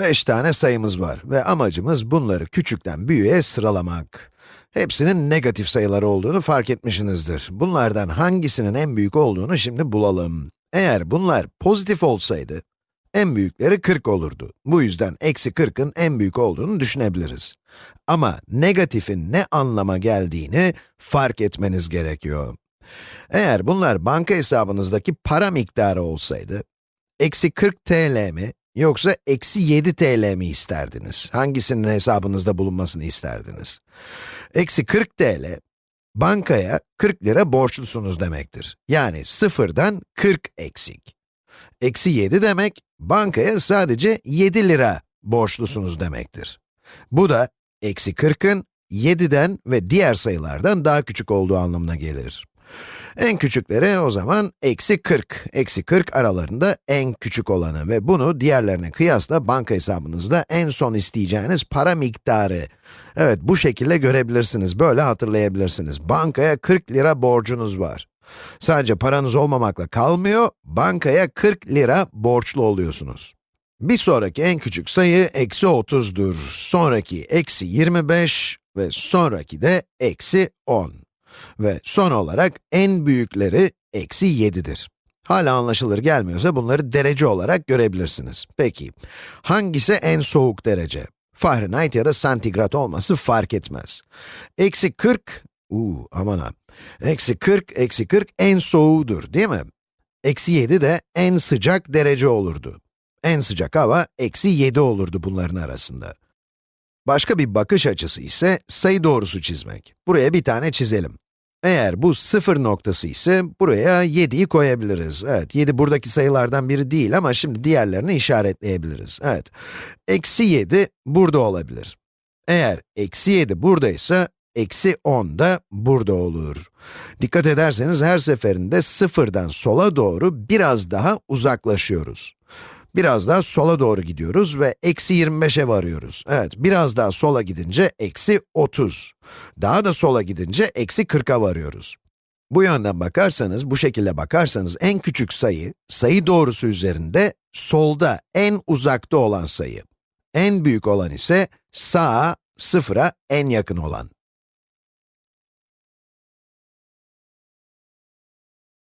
5 tane sayımız var ve amacımız bunları küçükten büyüğe sıralamak. Hepsinin negatif sayılar olduğunu fark etmişsinizdir. Bunlardan hangisinin en büyük olduğunu şimdi bulalım. Eğer bunlar pozitif olsaydı, en büyükleri 40 olurdu. Bu yüzden eksi 40'ın en büyük olduğunu düşünebiliriz. Ama negatifin ne anlama geldiğini fark etmeniz gerekiyor. Eğer bunlar banka hesabınızdaki para miktarı olsaydı, eksi 40 TL mi yoksa eksi 7 TL mi isterdiniz? Hangisinin hesabınızda bulunmasını isterdiniz? Eksi 40 TL, bankaya 40 lira borçlusunuz demektir. Yani sıfırdan 40 eksik. Eksi 7 demek, bankaya sadece 7 lira borçlusunuz demektir. Bu da eksi 40'ın 7'den ve diğer sayılardan daha küçük olduğu anlamına gelir. En küçükleri o zaman eksi 40. Eksi 40 aralarında en küçük olanı ve bunu diğerlerine kıyasla banka hesabınızda en son isteyeceğiniz para miktarı. Evet, bu şekilde görebilirsiniz, böyle hatırlayabilirsiniz. Bankaya 40 lira borcunuz var. Sadece paranız olmamakla kalmıyor, bankaya 40 lira borçlu oluyorsunuz. Bir sonraki en küçük sayı eksi 30'dur. Sonraki eksi 25 ve sonraki de eksi 10. Ve son olarak en büyükleri eksi 7'dir. Hala anlaşılır gelmiyorsa bunları derece olarak görebilirsiniz. Peki, hangisi en soğuk derece? Fahrenheit ya da santigrat olması fark etmez. Eksi 40, uuu aman ha. Eksi 40, eksi 40 en soğuğudur değil mi? Eksi 7 de en sıcak derece olurdu. En sıcak hava eksi 7 olurdu bunların arasında. Başka bir bakış açısı ise sayı doğrusu çizmek. Buraya bir tane çizelim. Eğer bu sıfır noktası ise buraya 7'yi koyabiliriz. Evet, 7 buradaki sayılardan biri değil ama şimdi diğerlerini işaretleyebiliriz. Evet, eksi 7 burada olabilir. Eğer eksi 7 buradaysa, eksi 10 da burada olur. Dikkat ederseniz her seferinde sıfırdan sola doğru biraz daha uzaklaşıyoruz. Biraz daha sola doğru gidiyoruz ve eksi 25'e varıyoruz. Evet, biraz daha sola gidince eksi 30. Daha da sola gidince eksi 40'a varıyoruz. Bu yönden bakarsanız, bu şekilde bakarsanız en küçük sayı, sayı doğrusu üzerinde solda en uzakta olan sayı. En büyük olan ise sağa, sıfıra en yakın olan.